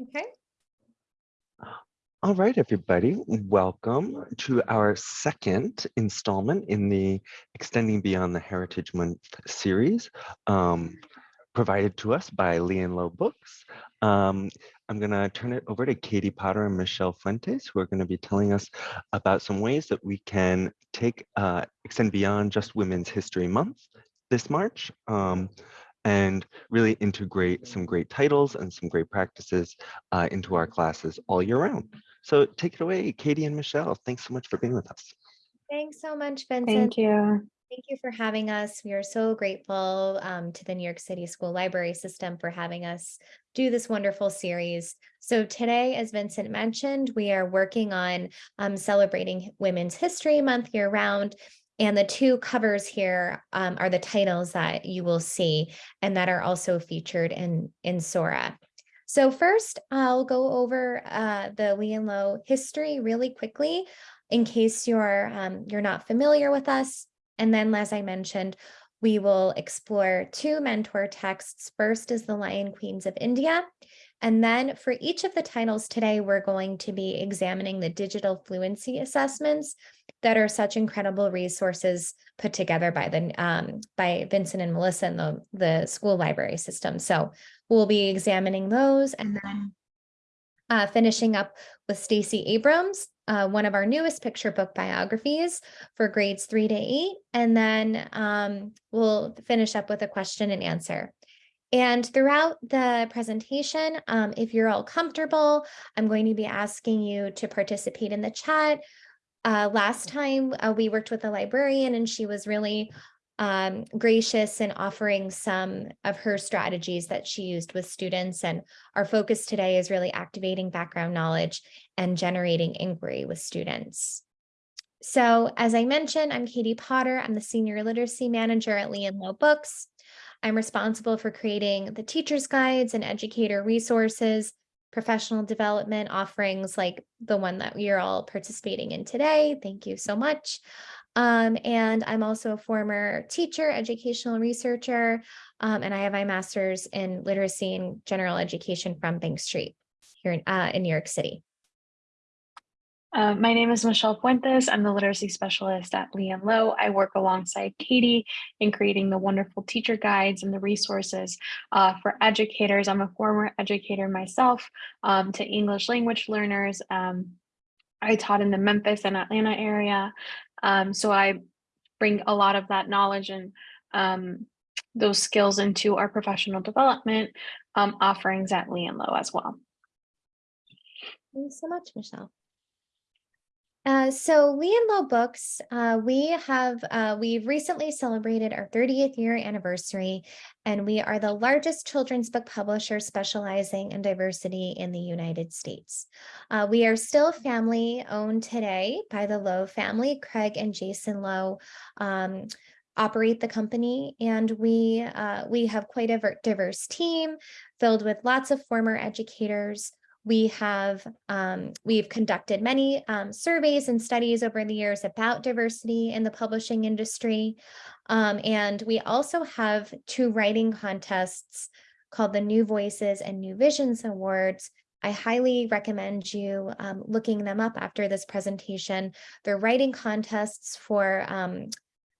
Okay. All right, everybody, welcome to our second installment in the Extending Beyond the Heritage Month series um, provided to us by Lee and Low Books. Um, I'm going to turn it over to Katie Potter and Michelle Fuentes, who are going to be telling us about some ways that we can take uh, extend beyond just Women's History Month this March um, and really integrate some great titles and some great practices uh, into our classes all year round. So take it away, Katie and Michelle. Thanks so much for being with us. Thanks so much, Vincent. Thank you. Thank you for having us. We are so grateful um, to the New York City School Library System for having us do this wonderful series. So today, as Vincent mentioned, we are working on um, celebrating Women's History Month year round. And the two covers here um, are the titles that you will see and that are also featured in, in Sora. So first, I'll go over uh, the Lee and Low history really quickly in case you're, um, you're not familiar with us. And then, as I mentioned, we will explore two mentor texts. First is The Lion Queens of India. And then for each of the titles today, we're going to be examining the digital fluency assessments that are such incredible resources put together by the um, by Vincent and Melissa in the, the school library system. So we'll be examining those and then uh, finishing up with Stacey Abrams, uh, one of our newest picture book biographies for grades three to eight. And then um, we'll finish up with a question and answer. And throughout the presentation, um, if you're all comfortable, I'm going to be asking you to participate in the chat. Uh, last time uh, we worked with a librarian and she was really um, gracious in offering some of her strategies that she used with students. And our focus today is really activating background knowledge and generating inquiry with students. So as I mentioned, I'm Katie Potter. I'm the Senior Literacy Manager at Lee and Low Books. I'm responsible for creating the teacher's guides and educator resources, professional development offerings like the one that are all participating in today. Thank you so much. Um, and I'm also a former teacher, educational researcher, um, and I have my master's in literacy and general education from Bank Street here in, uh, in New York City. Uh, my name is Michelle Fuentes. I'm the literacy specialist at Lee and Low. I work alongside Katie in creating the wonderful teacher guides and the resources uh, for educators. I'm a former educator myself um, to English language learners. Um, I taught in the Memphis and Atlanta area. Um, so I bring a lot of that knowledge and um, those skills into our professional development um, offerings at Lee and Low as well. Thanks so much, Michelle. Uh, so Lee and Low Books, uh, we have, uh, we've recently celebrated our 30th year anniversary, and we are the largest children's book publisher specializing in diversity in the United States. Uh, we are still family owned today by the Low family, Craig and Jason Low. Um, operate the company and we uh, we have quite a diverse team filled with lots of former educators we have um, we've conducted many um, surveys and studies over the years about diversity in the publishing industry. Um, and we also have two writing contests called the New Voices and New Visions Awards. I highly recommend you um, looking them up after this presentation. They're writing contests for, um,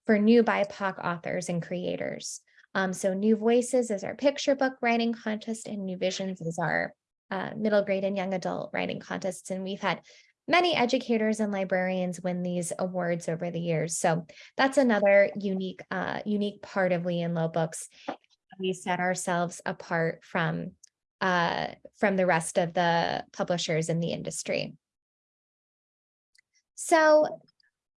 for new BIPOC authors and creators. Um, so New Voices is our picture book writing contest and New Visions is our uh, middle grade and young adult writing contests. And we've had many educators and librarians win these awards over the years. So that's another unique, uh, unique part of Lee and Low Books. We set ourselves apart from, uh, from the rest of the publishers in the industry. So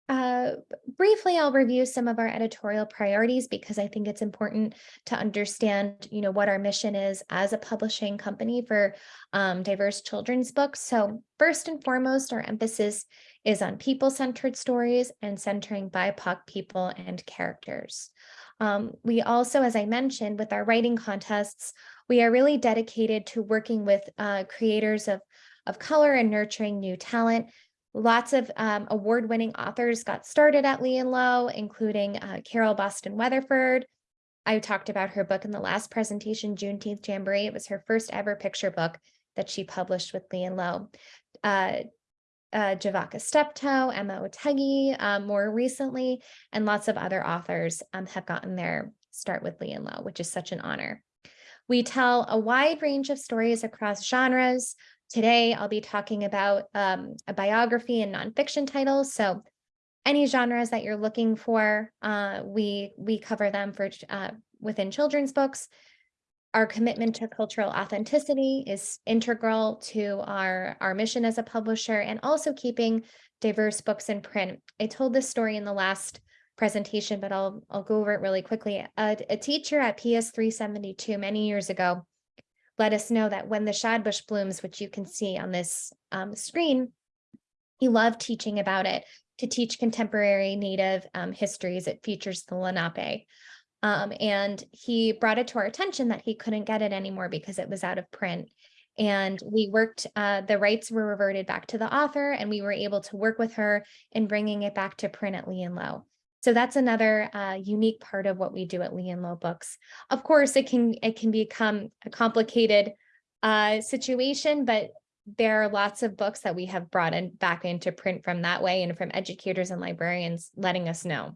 uh, briefly, I'll review some of our editorial priorities because I think it's important to understand, you know, what our mission is as a publishing company for um, diverse children's books. So first and foremost, our emphasis is on people-centered stories and centering BIPOC people and characters. Um, we also, as I mentioned, with our writing contests, we are really dedicated to working with uh, creators of, of color and nurturing new talent Lots of um, award-winning authors got started at Lee and Low, including uh, Carol Boston Weatherford, I talked about her book in the last presentation, Juneteenth Jamboree. It was her first ever picture book that she published with Lee and Low. Uh, uh, Javaka Steptoe, Emma Otheguy, um, more recently, and lots of other authors um, have gotten their start with Lee and Low, which is such an honor. We tell a wide range of stories across genres. Today, I'll be talking about um, a biography and nonfiction titles. So any genres that you're looking for, uh, we, we cover them for uh, within children's books. Our commitment to cultural authenticity is integral to our, our mission as a publisher and also keeping diverse books in print. I told this story in the last presentation, but I'll, I'll go over it really quickly. A, a teacher at PS 372 many years ago let us know that when the shadbush blooms, which you can see on this um, screen, he loved teaching about it to teach contemporary Native um, histories. It features the Lenape. Um, and he brought it to our attention that he couldn't get it anymore because it was out of print. And we worked, uh, the rights were reverted back to the author and we were able to work with her in bringing it back to print at Lee and Low. So that's another uh, unique part of what we do at Lee and Low Books. Of course, it can it can become a complicated uh, situation, but there are lots of books that we have brought in back into print from that way and from educators and librarians letting us know.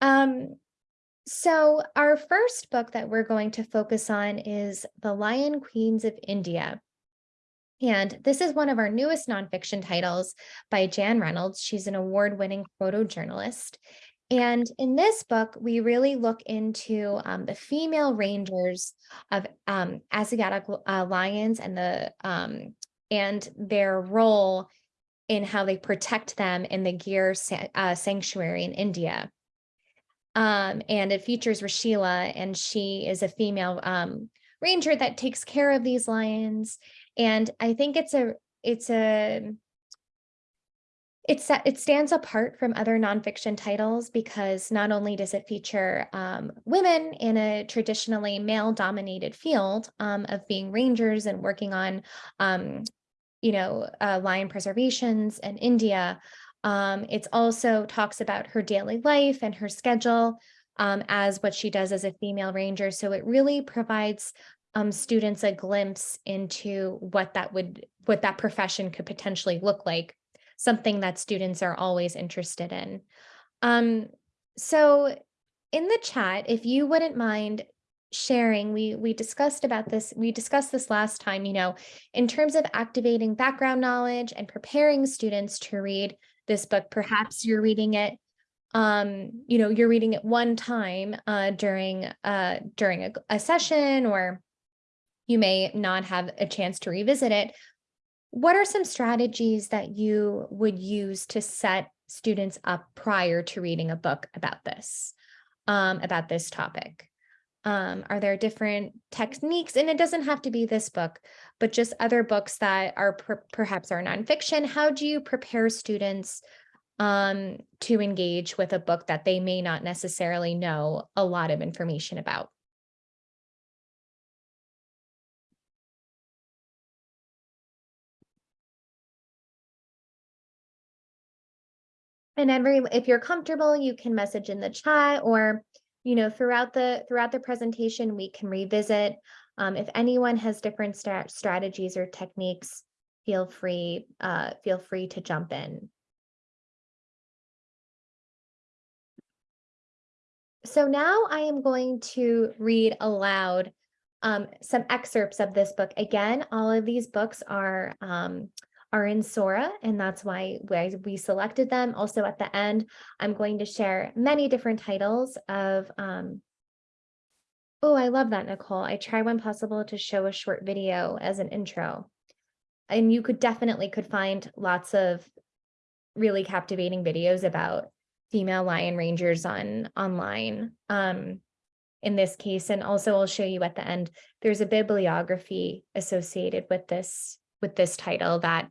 Um, so our first book that we're going to focus on is The Lion Queens of India. And this is one of our newest nonfiction titles by Jan Reynolds. She's an award-winning photojournalist. And in this book, we really look into um, the female rangers of um, Asiatic uh, lions and the um, and their role in how they protect them in the Gir uh, sanctuary in India. Um, and it features Rashila, and she is a female um, ranger that takes care of these lions. And I think it's a it's a it's it stands apart from other nonfiction titles because not only does it feature um, women in a traditionally male-dominated field um, of being rangers and working on, um, you know, uh, lion preservations in India, um, it's also talks about her daily life and her schedule um, as what she does as a female ranger. So it really provides um, students a glimpse into what that would, what that profession could potentially look like, something that students are always interested in. Um, so in the chat, if you wouldn't mind sharing we we discussed about this we discussed this last time you know in terms of activating background knowledge and preparing students to read this book. Perhaps you're reading it, um, you know, you're reading it one time uh, during uh, during a, a session, or you may not have a chance to revisit it. What are some strategies that you would use to set students up prior to reading a book about this, um, about this topic? Um, are there different techniques? And it doesn't have to be this book, but just other books that are per perhaps are nonfiction. How do you prepare students um, to engage with a book that they may not necessarily know a lot of information about? And every, if you're comfortable, you can message in the chat or you know, throughout the throughout the presentation, we can revisit. Um, if anyone has different st strategies or techniques, feel free uh, feel free to jump in. So now I am going to read aloud um, some excerpts of this book. Again, all of these books are um, are in Sora, and that's why we selected them. Also at the end, I'm going to share many different titles of, um, oh, I love that, Nicole. I try when possible to show a short video as an intro. And you could definitely could find lots of really captivating videos about female lion rangers on online um, in this case. And also I'll show you at the end, there's a bibliography associated with this with this title that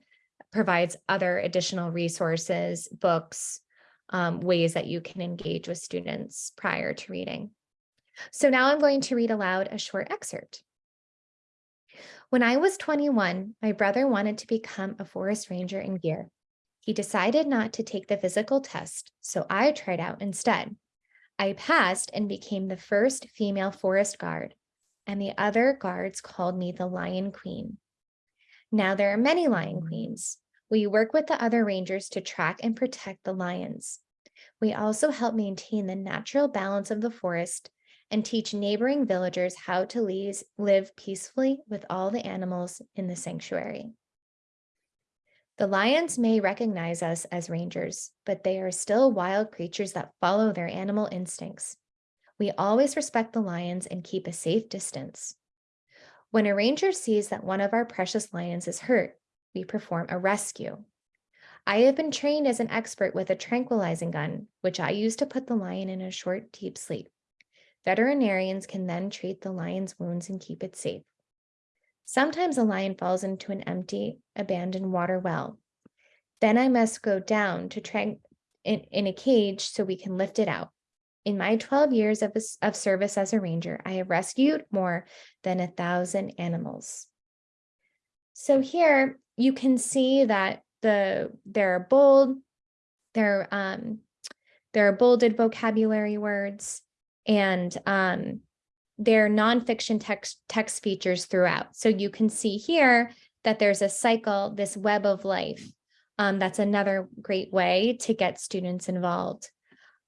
provides other additional resources, books, um, ways that you can engage with students prior to reading. So now I'm going to read aloud a short excerpt. When I was 21, my brother wanted to become a forest ranger in Gir. He decided not to take the physical test, so I tried out instead. I passed and became the first female forest guard, and the other guards called me the Lion Queen. Now there are many lion queens. We work with the other rangers to track and protect the lions. We also help maintain the natural balance of the forest and teach neighboring villagers how to live peacefully with all the animals in the sanctuary. The lions may recognize us as rangers, but they are still wild creatures that follow their animal instincts. We always respect the lions and keep a safe distance. When a ranger sees that one of our precious lions is hurt, we perform a rescue. I have been trained as an expert with a tranquilizing gun, which I use to put the lion in a short, deep sleep. Veterinarians can then treat the lion's wounds and keep it safe. Sometimes a lion falls into an empty, abandoned water well. Then I must go down to try in, in a cage so we can lift it out. In my 12 years of, of service as a ranger, I have rescued more than a thousand animals. So here you can see that the there are bold, there um there are bolded vocabulary words and um there are nonfiction text text features throughout. So you can see here that there's a cycle, this web of life. Um, that's another great way to get students involved.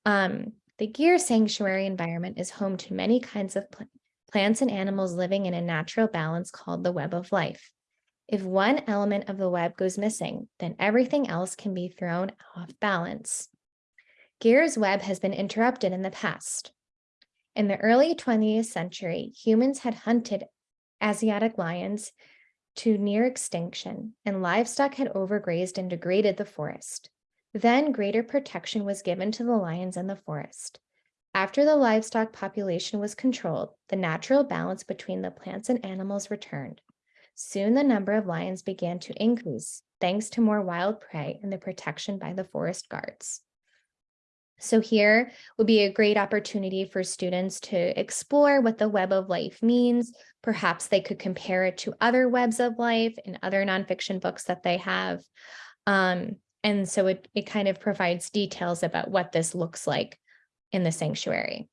Um, the Gir Sanctuary environment is home to many kinds of pl- plants and animals living in a natural balance called the web of life. If one element of the web goes missing, then everything else can be thrown off balance. Gir's web has been interrupted in the past. In the early 20th century, humans had hunted Asiatic lions to near extinction, and livestock had overgrazed and degraded the forest. Then greater protection was given to the lions in the forest. After the livestock population was controlled, the natural balance between the plants and animals returned. Soon the number of lions began to increase, thanks to more wild prey and the protection by the forest guards. So here would be a great opportunity for students to explore what the web of life means. Perhaps they could compare it to other webs of life and other nonfiction books that they have. Um, and so it, it kind of provides details about what this looks like in the sanctuary.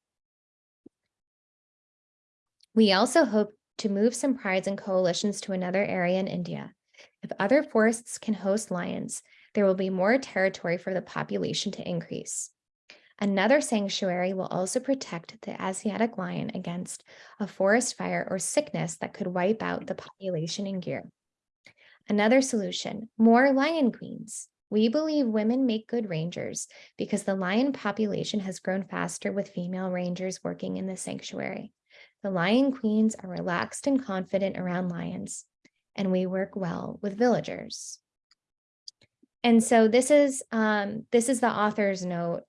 We also hope to move some prides and coalitions to another area in India. If other forests can host lions, there will be more territory for the population to increase. Another sanctuary will also protect the Asiatic lion against a forest fire or sickness that could wipe out the population in Gir. Another solution, more lion queens. We believe women make good rangers because the lion population has grown faster with female rangers working in the sanctuary. The lion queens are relaxed and confident around lions, and we work well with villagers. And so this is um, this is the author's note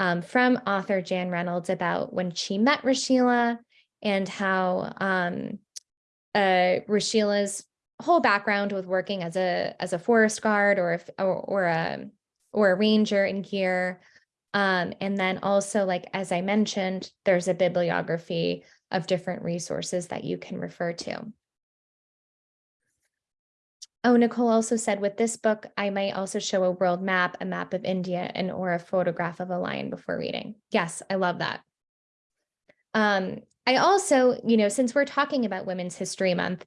um, from author Jan Reynolds about when she met Rashila and how um, uh, Rashila's whole background with working as a as a forest guard or if or, or a or a ranger in Gir. Um, and then also, like as I mentioned, there's a bibliography of different resources that you can refer to. Oh, Nicole also said with this book, I might also show a world map, a map of India, and or a photograph of a lion before reading. Yes, I love that. Um, I also, you know, since we're talking about Women's History Month,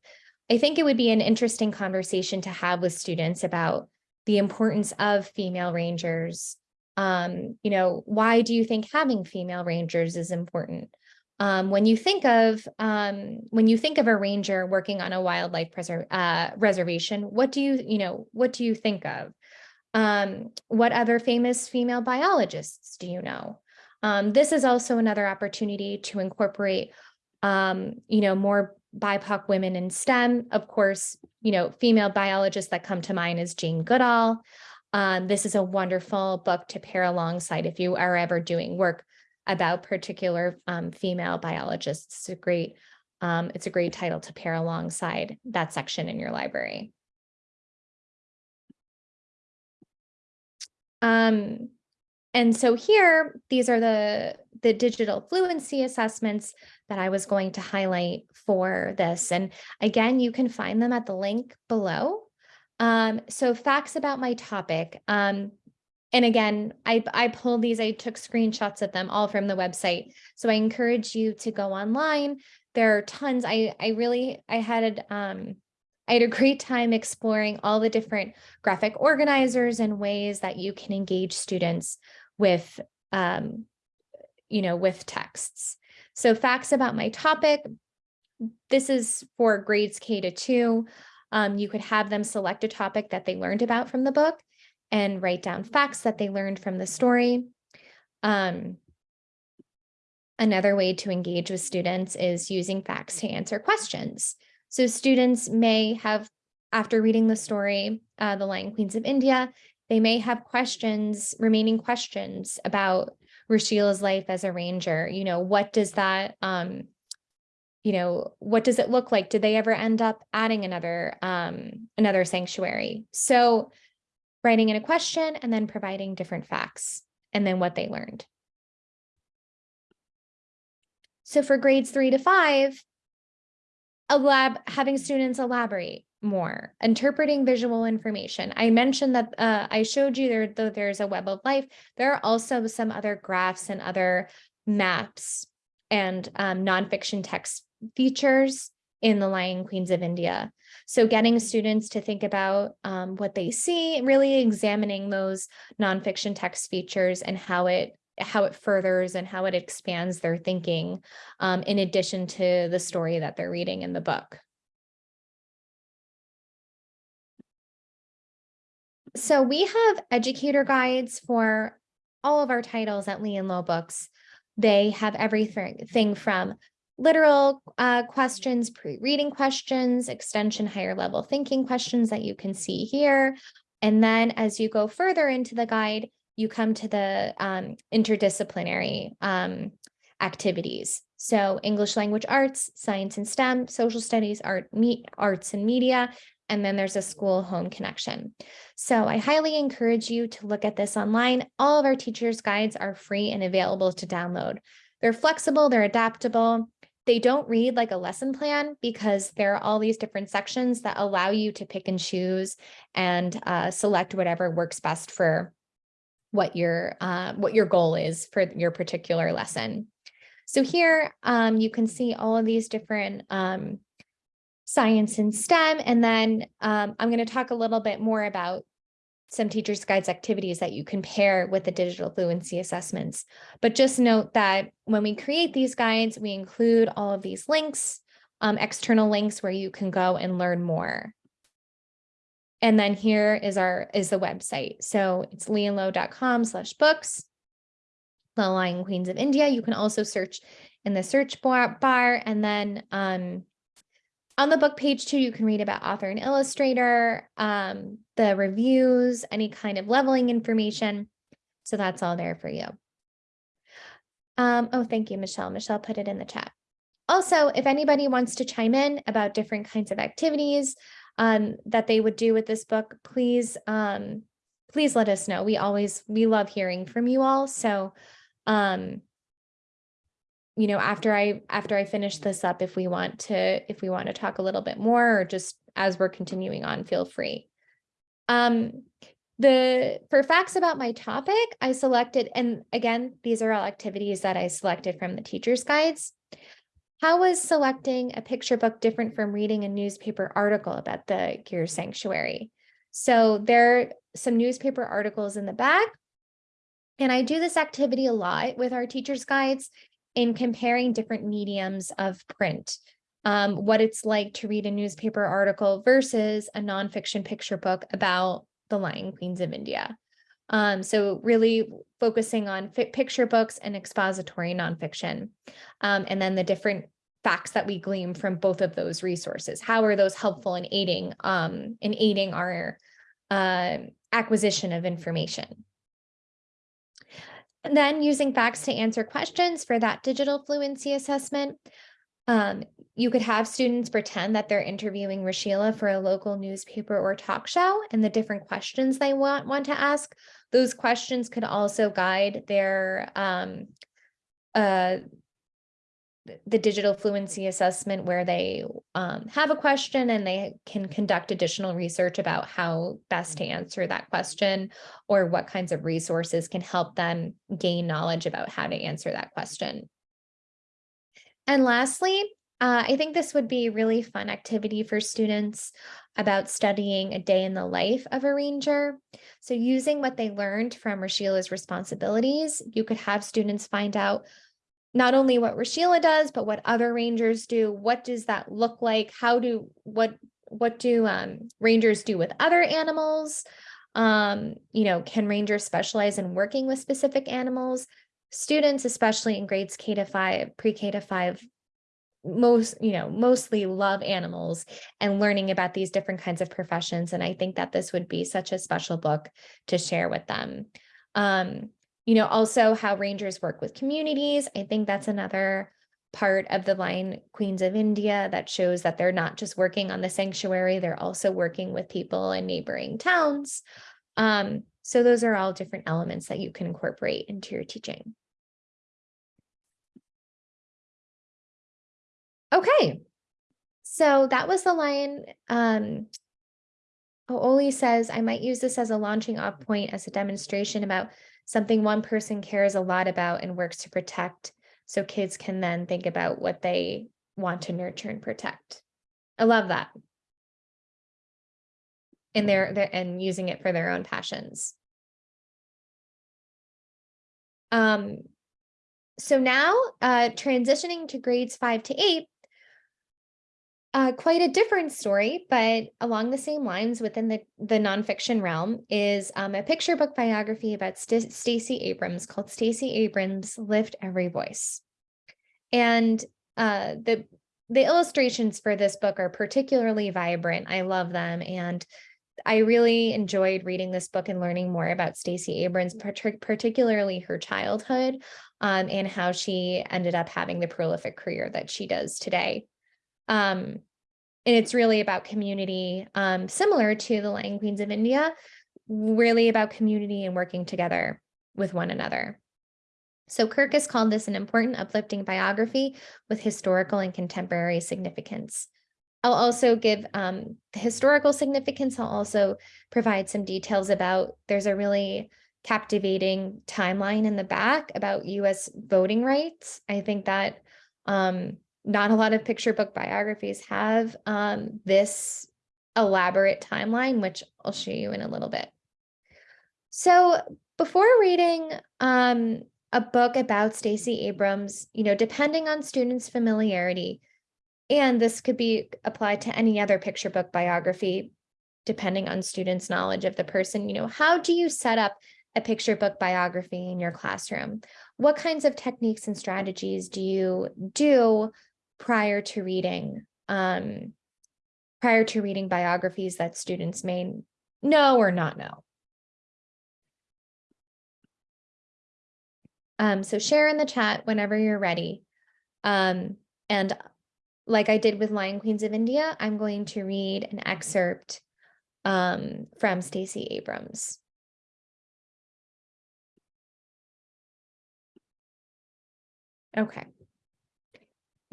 I think it would be an interesting conversation to have with students about the importance of female rangers. Um, you know, why do you think having female rangers is important? Um, when you think of um, when you think of a ranger working on a wildlife uh, reservation, what do you you know what do you think of? Um, what other famous female biologists do you know? Um, this is also another opportunity to incorporate um, you know more BIPOC women in STEM. Of course, you know female biologists that come to mind is Jane Goodall. Um, this is a wonderful book to pair alongside if you are ever doing work about particular um, female biologists. It's a great, um, it's a great title to pair alongside that section in your library. Um, and so here, these are the, the digital fluency assessments that I was going to highlight for this. And again, you can find them at the link below. Um, so facts about my topic. Um, and again, I, I pulled these, I took screenshots of them all from the website. So I encourage you to go online. There are tons. I, I really, I had, um, I had a great time exploring all the different graphic organizers and ways that you can engage students with, um, you know, with texts. So facts about my topic. This is for grades K to two. Um, you could have them select a topic that they learned about from the book and write down facts that they learned from the story. Um, another way to engage with students is using facts to answer questions. So students may have, after reading the story, uh, The Lion Queens of India, they may have questions, remaining questions about Rashila's life as a ranger. You know, what does that, um, you know, what does it look like? Did they ever end up adding another, um, another sanctuary? So writing in a question and then providing different facts and then what they learned. So for grades three to five, elab having students elaborate more, interpreting visual information. I mentioned that uh, I showed you there, though there's a web of life, there are also some other graphs and other maps and um, nonfiction text features in the Lion Queens of India. So getting students to think about um, what they see, really examining those nonfiction text features and how it how it furthers and how it expands their thinking um, in addition to the story that they're reading in the book. So we have educator guides for all of our titles at Lee and Low Books. They have everything from literal uh, questions, pre-reading questions, extension higher level thinking questions that you can see here. And then as you go further into the guide, you come to the um, interdisciplinary um, activities. So English language arts, science and STEM, social studies, art, me arts and media, and then there's a school home connection. So I highly encourage you to look at this online. All of our teachers guides are free and available to download. They're flexible, they're adaptable. They don't read like a lesson plan because there are all these different sections that allow you to pick and choose and uh, select whatever works best for what your uh, what your goal is for your particular lesson. So here um, you can see all of these different um, science and STEM, and then um, I'm going to talk a little bit more about some teachers guides activities that you compare with the digital fluency assessments. But just note that when we create these guides, we include all of these links, um, external links where you can go and learn more. And then here is our is the website. So it's leeandlow.com slash books, the Lion Queens of India. You can also search in the search bar, bar and then um, on the book page too, you can read about author and illustrator, um, the reviews, any kind of leveling information. So that's all there for you. Um, oh, thank you, Michelle. Michelle put it in the chat. Also, if anybody wants to chime in about different kinds of activities um, that they would do with this book, please, um, please let us know. We always, we love hearing from you all. So um, you know, after I after I finish this up, if we want to if we want to talk a little bit more or just as we're continuing on, feel free. Um, the for facts about my topic, I selected, and again, these are all activities that I selected from the teacher's guides. How was selecting a picture book different from reading a newspaper article about the Gir Sanctuary? So there are some newspaper articles in the back. And I do this activity a lot with our teacher's guides in comparing different mediums of print, um, what it's like to read a newspaper article versus a nonfiction picture book about the Lion Queens of India. Um, so really focusing on picture books and expository nonfiction, um, and then the different facts that we glean from both of those resources. How are those helpful in aiding um, in aiding our uh, acquisition of information? And then using facts to answer questions for that digital fluency assessment. Um, you could have students pretend that they're interviewing Rashila for a local newspaper or talk show and the different questions they want, want to ask. Those questions could also guide their um, uh, the digital fluency assessment where they um, have a question and they can conduct additional research about how best to answer that question or what kinds of resources can help them gain knowledge about how to answer that question. And lastly, uh, I think this would be a really fun activity for students about studying a day in the life of a ranger. So using what they learned from Rashila's responsibilities, you could have students find out not only what Rashila does, but what other rangers do. What does that look like? How do, what, what do um, rangers do with other animals? Um, you know, can rangers specialize in working with specific animals? Students, especially in grades K to five, pre-K to five, most, you know, mostly love animals and learning about these different kinds of professions. And I think that this would be such a special book to share with them. Um, you know, also how rangers work with communities. I think that's another part of the Lion Queens of India that shows that they're not just working on the sanctuary, they're also working with people in neighboring towns. Um, so those are all different elements that you can incorporate into your teaching. Okay, so that was the line. Um, Oli says, I might use this as a launching off point as a demonstration about something one person cares a lot about and works to protect. So kids can then think about what they want to nurture and protect. I love that. And they're, they're and using it for their own passions. Um, so now uh, transitioning to grades five to eight, uh, quite a different story, but along the same lines within the, the nonfiction realm is um, a picture book biography about St Stacey Abrams called Stacey Abrams Lift Every Voice. And uh, the, the illustrations for this book are particularly vibrant. I love them. And I really enjoyed reading this book and learning more about Stacey Abrams, particularly her childhood um, and how she ended up having the prolific career that she does today. Um, and it's really about community, um, similar to the Lion Queens of India, really about community and working together with one another. So Kirkus called this an important uplifting biography with historical and contemporary significance. I'll also give um, the historical significance. I'll also provide some details about, there's a really captivating timeline in the back about US voting rights. I think that um, not a lot of picture book biographies have um, this elaborate timeline, which I'll show you in a little bit. So before reading um, a book about Stacey Abrams, you know, depending on students' familiarity, and this could be applied to any other picture book biography, depending on students' knowledge of the person, you know, how do you set up a picture book biography in your classroom? What kinds of techniques and strategies do you do prior to reading um, prior to reading biographies that students may know or not know. Um, so share in the chat whenever you're ready. Um, and like I did with Lion Queens of India, I'm going to read an excerpt um, from Stacey Abrams. Okay.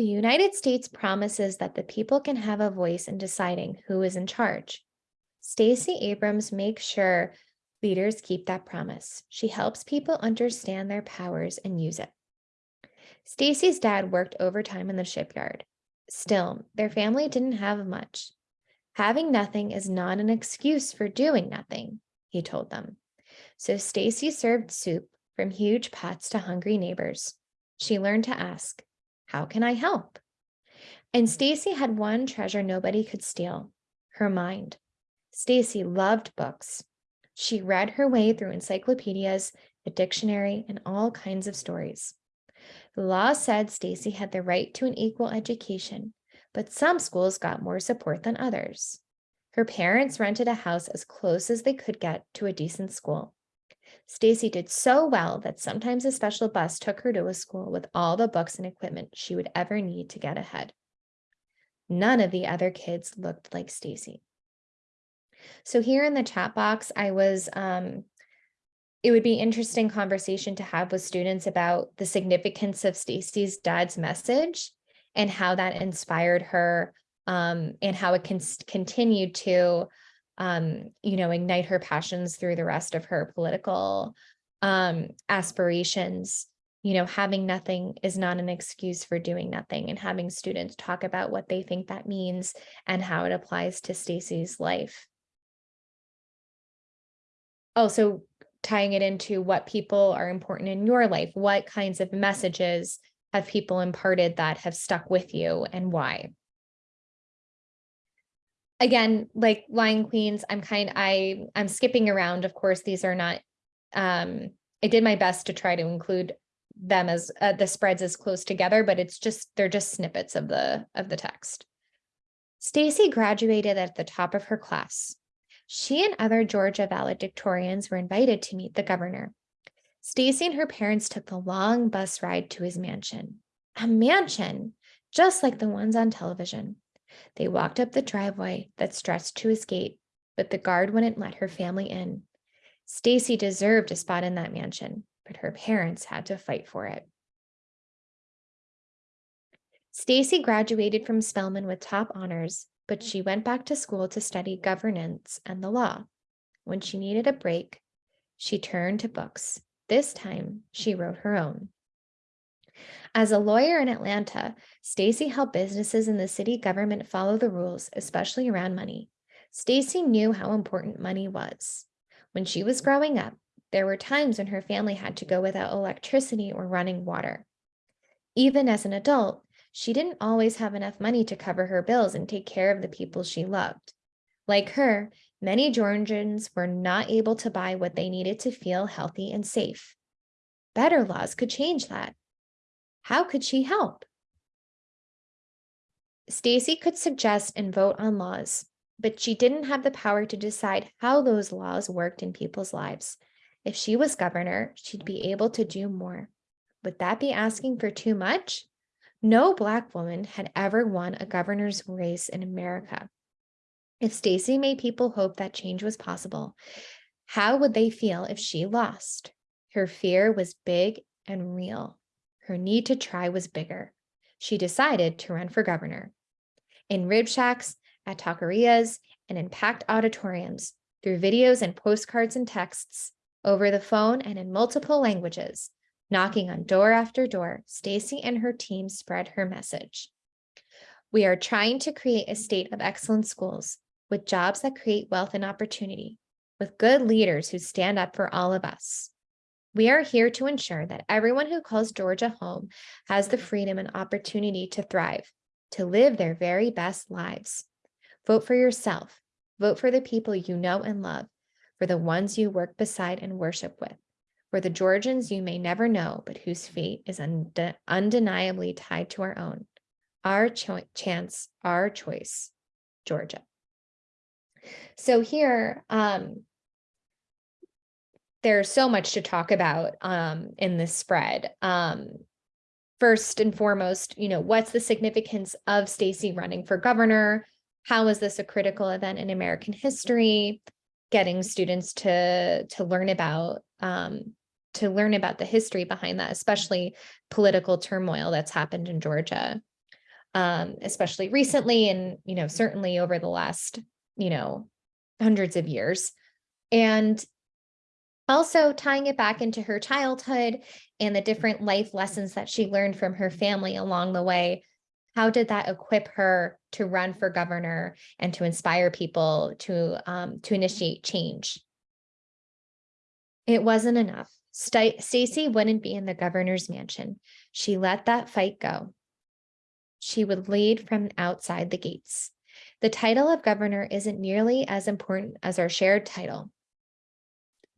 The United States promises that the people can have a voice in deciding who is in charge. Stacey Abrams makes sure leaders keep that promise. She helps people understand their powers and use it. Stacey's dad worked overtime in the shipyard. Still, their family didn't have much. Having nothing is not an excuse for doing nothing, he told them. So Stacey served soup from huge pots to hungry neighbors. She learned to ask, how can I help? And Stacey had one treasure nobody could steal, her mind. Stacey loved books. She read her way through encyclopedias, a dictionary, and all kinds of stories. The law said Stacey had the right to an equal education, but some schools got more support than others. Her parents rented a house as close as they could get to a decent school. Stacey did so well that sometimes a special bus took her to a school with all the books and equipment she would ever need to get ahead. None of the other kids looked like Stacey. So here in the chat box, I was um, it would be interesting conversation to have with students about the significance of Stacey's dad's message and how that inspired her um, and how it can continue to um, you know, ignite her passions through the rest of her political um, aspirations. You know, having nothing is not an excuse for doing nothing, and having students talk about what they think that means and how it applies to Stacey's life. Also, tying it into what people are important in your life. What kinds of messages have people imparted that have stuck with you and why? Again, like Lion Queens, I'm kind, I, I'm skipping around. Of course, these are not, um, I did my best to try to include them as uh, the spreads as close together, but it's just, they're just snippets of the, of the text. Stacey graduated at the top of her class. She and other Georgia valedictorians were invited to meet the governor. Stacey and her parents took the long bus ride to his mansion. A mansion, just like the ones on television. They walked up the driveway that stretched to his gate, but the guard wouldn't let her family in. Stacey deserved a spot in that mansion, but her parents had to fight for it. Stacey graduated from Spelman with top honors, but she went back to school to study governance and the law. When she needed a break, she turned to books. This time, she wrote her own. As a lawyer in Atlanta, Stacey helped businesses in the city government follow the rules, especially around money. Stacey knew how important money was. When she was growing up, there were times when her family had to go without electricity or running water. Even as an adult, she didn't always have enough money to cover her bills and take care of the people she loved. Like her, many Georgians were not able to buy what they needed to feel healthy and safe. Better laws could change that. How could she help? Stacey could suggest and vote on laws, but she didn't have the power to decide how those laws worked in people's lives. If she was governor, she'd be able to do more. Would that be asking for too much? No Black woman had ever won a governor's race in America. If Stacey made people hope that change was possible, how would they feel if she lost? Her fear was big and real. Her need to try was bigger. She decided to run for governor. In rib shacks, at taquerias, and in packed auditoriums, through videos and postcards and texts, over the phone and in multiple languages, knocking on door after door, Stacey and her team spread her message. We are trying to create a state of excellent schools with jobs that create wealth and opportunity, with good leaders who stand up for all of us. We are here to ensure that everyone who calls Georgia home has the freedom and opportunity to thrive, to live their very best lives. Vote for yourself. Vote for the people you know and love, for the ones you work beside and worship with, for the Georgians you may never know, but whose fate is unde- undeniably tied to our own. Our cho- chance, our choice, Georgia. So here, um, there's so much to talk about um, in this spread. Um, first and foremost, you know, what's the significance of Stacey running for governor? How is this a critical event in American history? Getting students to to learn about um, to learn about the history behind that, especially political turmoil that's happened in Georgia, um, especially recently, and you know, certainly over the last you know hundreds of years. And also tying it back into her childhood and the different life lessons that she learned from her family along the way. How did that equip her to run for governor and to inspire people to um, to initiate change? It wasn't enough. Sta- Stacey wouldn't be in the governor's mansion. She let that fight go. She would lead from outside the gates. The title of governor isn't nearly as important as our shared title,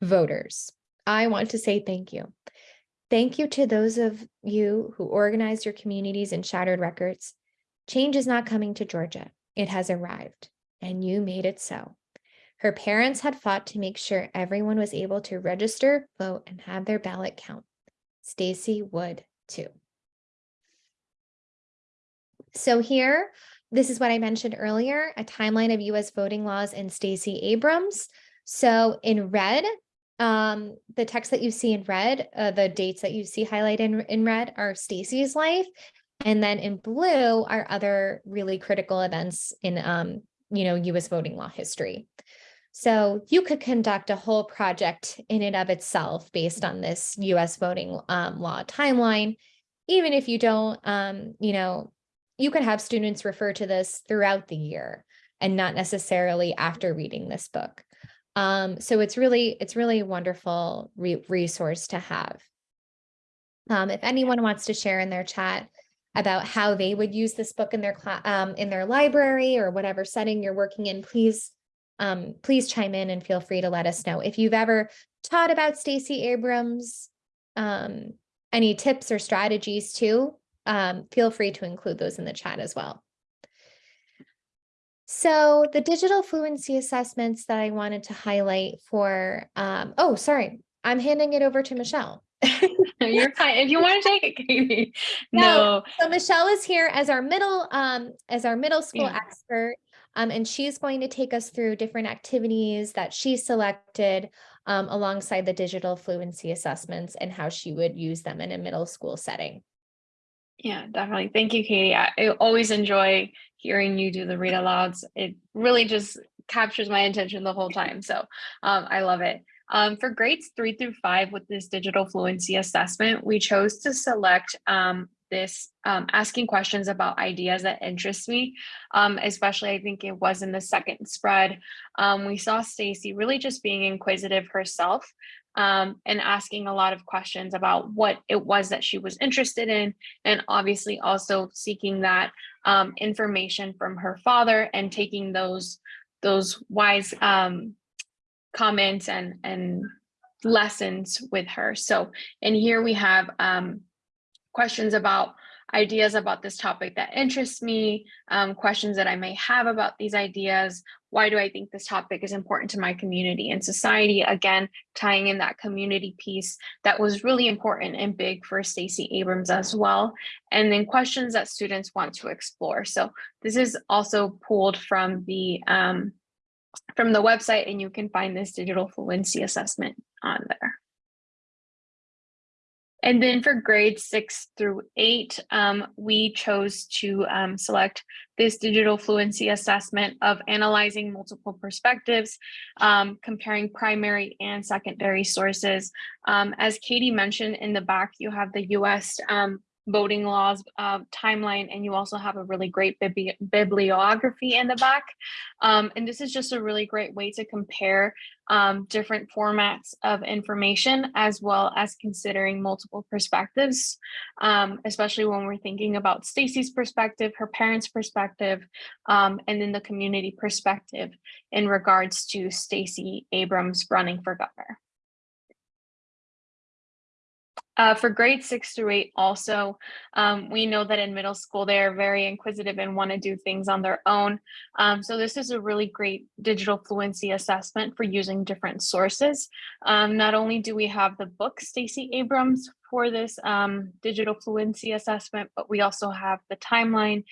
voters. I want to say thank you. Thank you to those of you who organized your communities and shattered records. Change is not coming to Georgia. It has arrived, and you made it so. Her parents had fought to make sure everyone was able to register, vote, and have their ballot count. Stacey would too. So here, this is what I mentioned earlier, a timeline of US voting laws and Stacey Abrams. So in red, um, the text that you see in red, uh, the dates that you see highlighted in, in red are Stacey's life. And then in blue are other really critical events in, um, you know, US voting law history. So you could conduct a whole project in and of itself based on this US voting um, law timeline. Even if you don't, um, you know, you could have students refer to this throughout the year and not necessarily after reading this book. Um, so it's really, it's really a wonderful re resource to have. Um, if anyone wants to share in their chat about how they would use this book in their um, in their library or whatever setting you're working in, please, um, please chime in and feel free to let us know. If you've ever taught about Stacey Abrams, um, any tips or strategies too, um, feel free to include those in the chat as well. So the digital fluency assessments that I wanted to highlight for, um, oh, sorry, I'm handing it over to Michelle. You're fine. If you want to take it, Katie. No. No. So Michelle is here as our middle, um, as our middle school Yeah. expert. Um, and she's going to take us through different activities that she selected um, alongside the digital fluency assessments and how she would use them in a middle school setting. Yeah, definitely. Thank you, Katie. I, I always enjoy hearing you do the read alouds. It really just captures my attention the whole time. So um, I love it. Um, for grades three through five with this digital fluency assessment, we chose to select um, this um, asking questions about ideas that interest me. Um, especially, I think it was in the second spread. Um, we saw Stacey really just being inquisitive herself um, and asking a lot of questions about what it was that she was interested in, and obviously also seeking that um, information from her father and taking those those wise um, comments and and lessons with her. So, and here we have um, questions about ideas about this topic that interests me, um, questions that I may have about these ideas. Why do I think this topic is important to my community and society? Again, tying in that community piece that was really important and big for Stacey Abrams as well. And then questions that students want to explore. So this is also pulled from the um, from the website and you can find this digital fluency assessment on there. And then for grades six through eight, um, we chose to um, select this digital fluency assessment of analyzing multiple perspectives, um, comparing primary and secondary sources. Um, as Katie mentioned in the back, you have the US um, voting laws uh, timeline, and you also have a really great bibli bibliography in the back. Um, and this is just a really great way to compare um, different formats of information as well as considering multiple perspectives, um, especially when we're thinking about Stacey's perspective, her parents' perspective, um, and then the community perspective in regards to Stacey Abrams running for governor. Uh, for grades six through eight also, um, we know that in middle school, they are very inquisitive and want to do things on their own. Um, so this is a really great digital fluency assessment for using different sources. Um, not only do we have the book Stacey Abrams for this um, digital fluency assessment, but we also have the timeline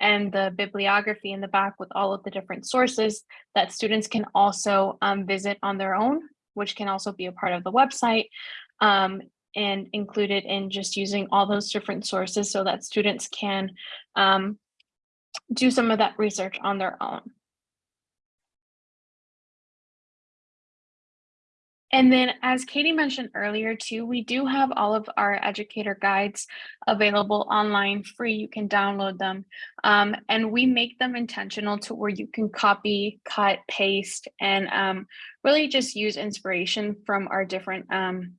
and the bibliography in the back with all of the different sources that students can also um, visit on their own, which can also be a part of the website. Um, and included in just using all those different sources so that students can um, do some of that research on their own. And then as Katie mentioned earlier too, we do have all of our educator guides available online free. You can download them um, and we make them intentional to where you can copy, cut, paste, and um, really just use inspiration from our different um,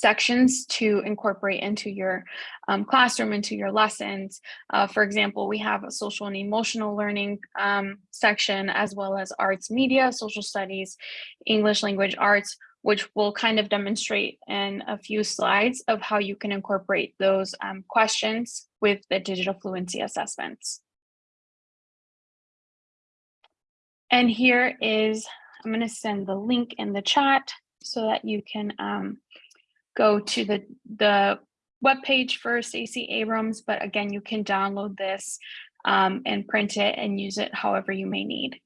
sections to incorporate into your um, classroom, into your lessons. Uh, for example, we have a social and emotional learning um, section, as well as arts media, social studies, English language arts, which will kind of demonstrate in a few slides of how you can incorporate those um, questions with the digital fluency assessments. And here is, I'm going to send the link in the chat so that you can um, go to the, the webpage for Stacey Abrams, but again, you can download this um, and print it and use it however you may need.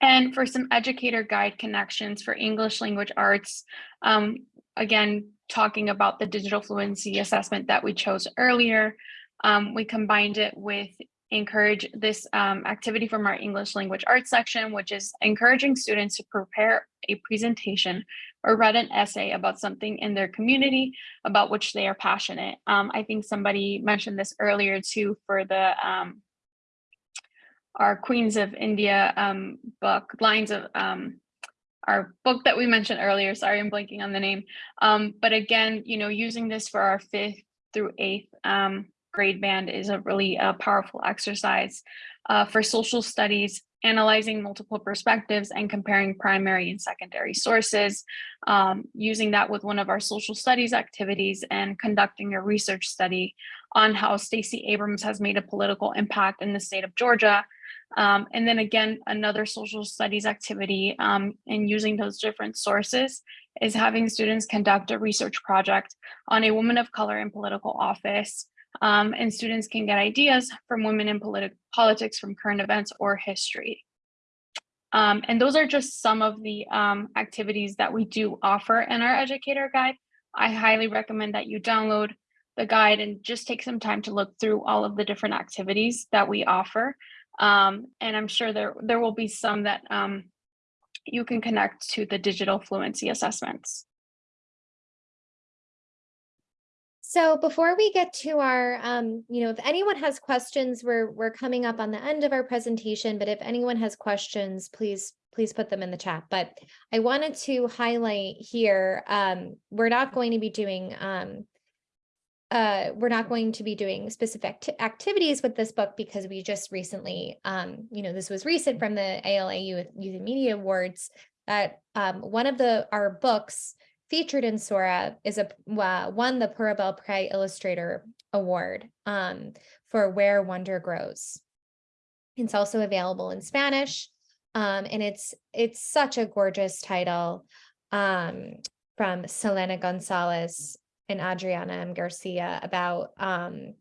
And for some educator guide connections for English language arts, um, again, talking about the digital fluency assessment that we chose earlier, um, we combined it with encourage this um, activity from our English language arts section, which is encouraging students to prepare a presentation or write an essay about something in their community about which they are passionate. Um, I think somebody mentioned this earlier too for the um, our Queens of India um, book, Lines of um, our book that we mentioned earlier. Sorry, I'm blanking on the name. Um, but again, you know, using this for our fifth through eighth um, grade band is a really uh, powerful exercise uh, for social studies, analyzing multiple perspectives and comparing primary and secondary sources, um, using that with one of our social studies activities and conducting a research study on how Stacey Abrams has made a political impact in the state of Georgia um, and then again, another social studies activity um, and using those different sources is having students conduct a research project on a woman of color in political office. Um, and students can get ideas from women in politi politics from current events or history. Um, and those are just some of the um, activities that we do offer in our educator guide. I highly recommend that you download the guide and just take some time to look through all of the different activities that we offer. Um, and I'm sure there, there will be some that um, you can connect to the digital fluency assessments. So before we get to our, um, you know, if anyone has questions, we're we're coming up on the end of our presentation, but if anyone has questions, please please put them in the chat. But I wanted to highlight here, um, we're not going to be doing um, uh, we're not going to be doing specific activities with this book because we just recently, um, you know, this was recent from the ALA Youth, Youth and Media Awards that um, one of the our books featured in Sora is a uh, won the Pura Belpré Illustrator Award um, for Where Wonder Grows. It's also available in Spanish, um, and it's it's such a gorgeous title um, from Xelena González and Adriana M. Garcia about um,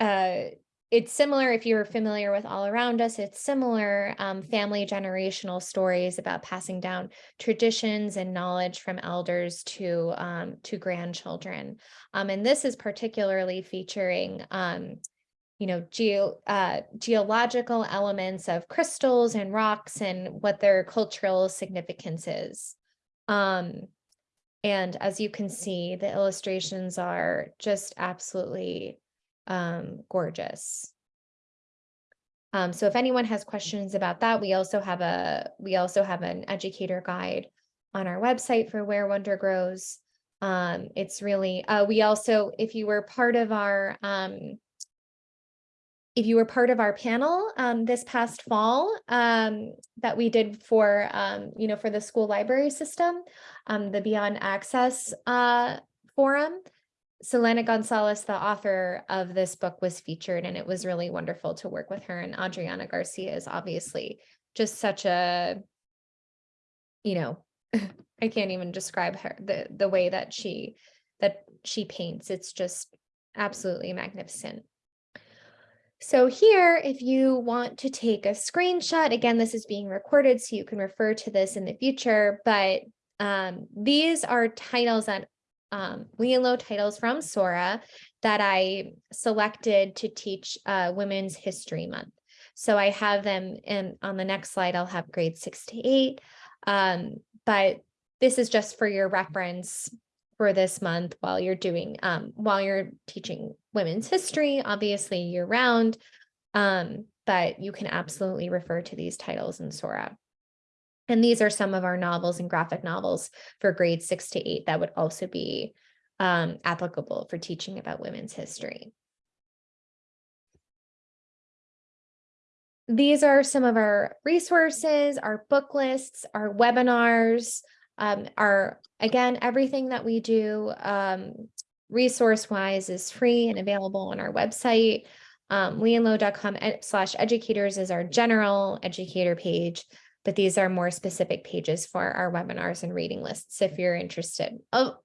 uh, it's similar if you're familiar with all around us it's similar um, family generational stories about passing down traditions and knowledge from elders to um, to grandchildren. Um, and this is particularly featuring um, you know geo uh, geological elements of crystals and rocks and what their cultural significance is. Um, and as you can see, the illustrations are just absolutely um, gorgeous. Um, so if anyone has questions about that, we also have a we also have an educator guide on our website for where wonder grows. Um, it's really uh, we also if you were part of our um, if you were part of our panel um, this past fall um, that we did for, um, you know, for the school library system, the Beyond Access uh, Forum, Xelena González, the author of this book was featured and it was really wonderful to work with her and Adriana Garcia is obviously just such a, you know, I can't even describe her, the, the way that she, that she paints. It's just absolutely magnificent. So here, if you want to take a screenshot, again, this is being recorded, so you can refer to this in the future, but um, these are titles that um, and Low titles from Sora that I selected to teach uh, Women's History Month. So I have them in on the next slide, I'll have grade six to eight. Um, but this is just for your reference for this month while you're doing, um, while you're teaching women's history, obviously year round. Um, but you can absolutely refer to these titles in Sora. And these are some of our novels and graphic novels for grades six to eight that would also be um, applicable for teaching about women's history. These are some of our resources, our book lists, our webinars, um, our, again, everything that we do um, resource-wise is free and available on our website. Um, leeandlow.com slash educators is our general educator page, but these are more specific pages for our webinars and reading lists if you're interested.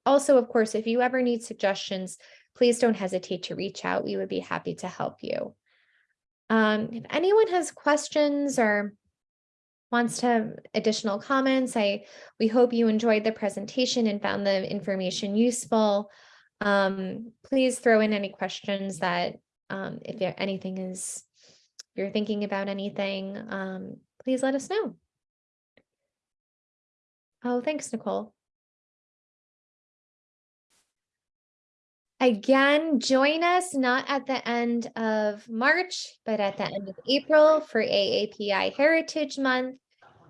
Also, of course, if you ever need suggestions, please don't hesitate to reach out. We would be happy to help you. Um, if anyone has questions or wants to have additional comments, I, we hope you enjoyed the presentation and found the information useful. Um, please throw in any questions that, um, if anything is, if you're thinking about anything, um, please let us know. Oh, thanks, Nicole. Again, join us not at the end of March, but at the end of April for AAPI Heritage Month.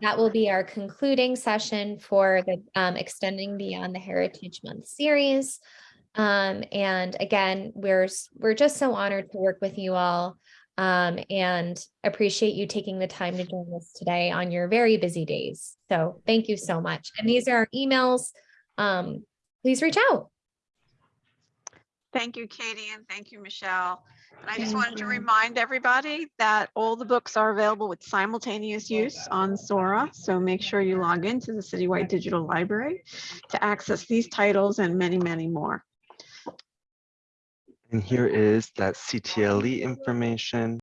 That will be our concluding session for the um, Extending Beyond the Heritage Month series. Um, and again, we're, we're just so honored to work with you all um, and appreciate you taking the time to join us today on your very busy days. So thank you so much. And these are our emails. Um, please reach out. Thank you, Katie, and thank you, Michelle. And I just wanted to remind everybody that all the books are available with simultaneous use on Sora. So make sure you log into the Citywide Digital Library to access these titles and many, many more. And here is that CTLE information.